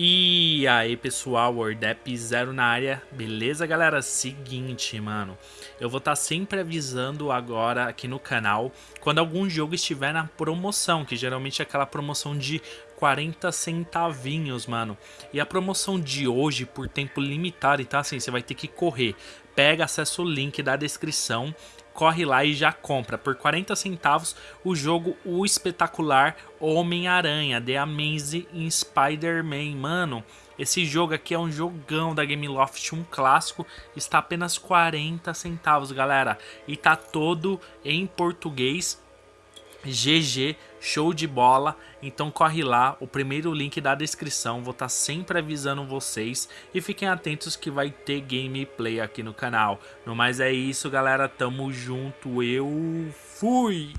E aí pessoal, Wordap Zero na área, beleza galera? Seguinte, mano, eu vou estar tá sempre avisando agora aqui no canal quando algum jogo estiver na promoção, que geralmente é aquela promoção de 40 centavinhos, mano. E a promoção de hoje, por tempo limitado, então assim, você vai ter que correr. Pega, acessa o link da descrição corre lá e já compra por 40 centavos o jogo O Espetacular Homem-Aranha, The Amazing Spider-Man. Mano, esse jogo aqui é um jogão da Gameloft, um clássico, está apenas 40 centavos, galera. E tá todo em português GG, show de bola. Então corre lá, o primeiro link da descrição, vou estar tá sempre avisando vocês e fiquem atentos que vai ter gameplay aqui no canal. No mais é isso, galera, tamo junto, eu fui!